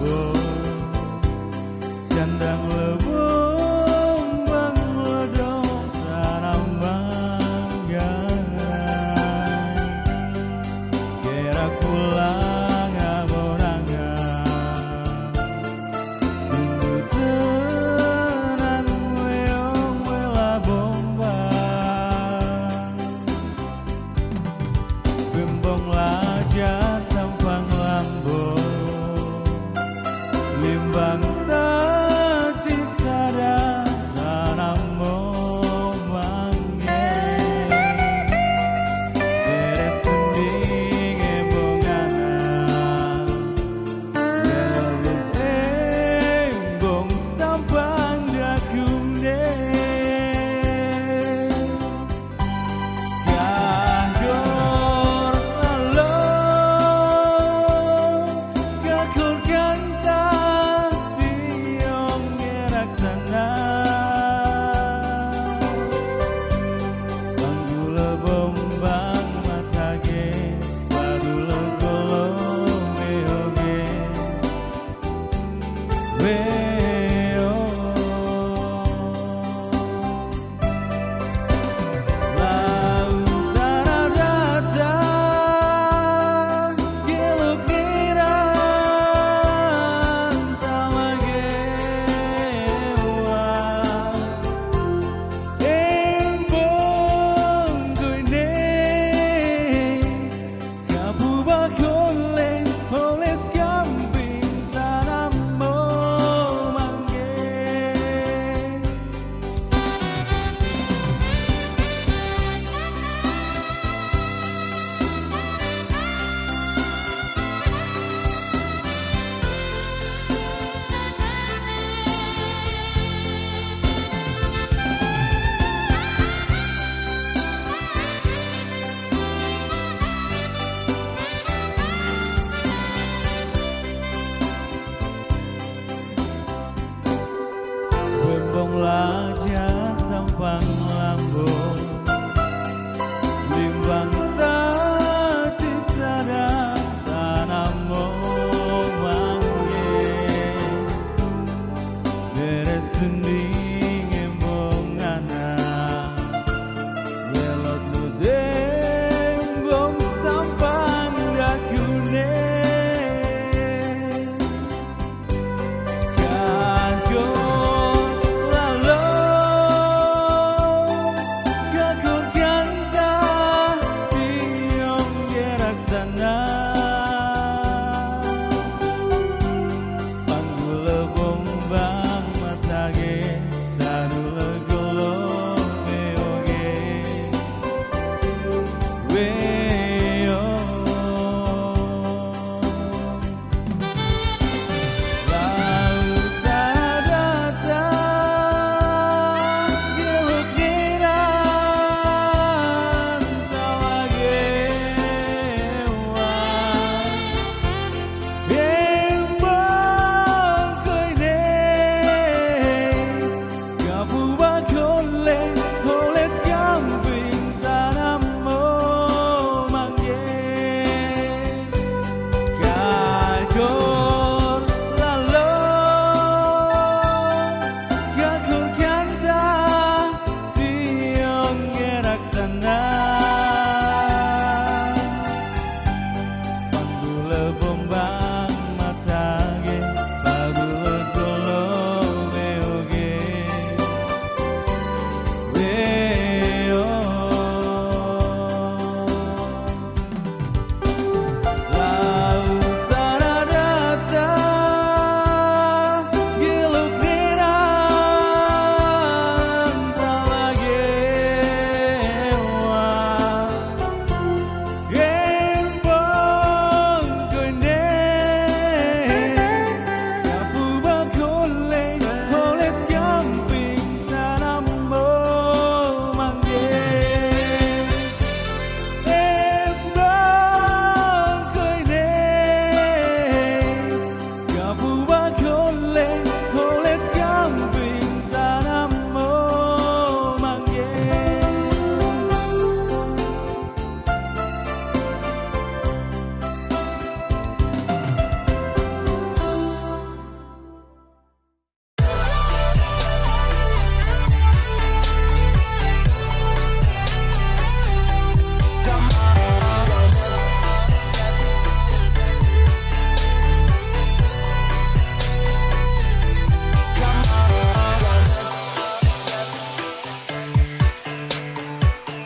go Candang lebong mengledong tanam bangga Kira pulang aboranga Tunggu tenan weong wela bomba Gembong wajah sampang love bombard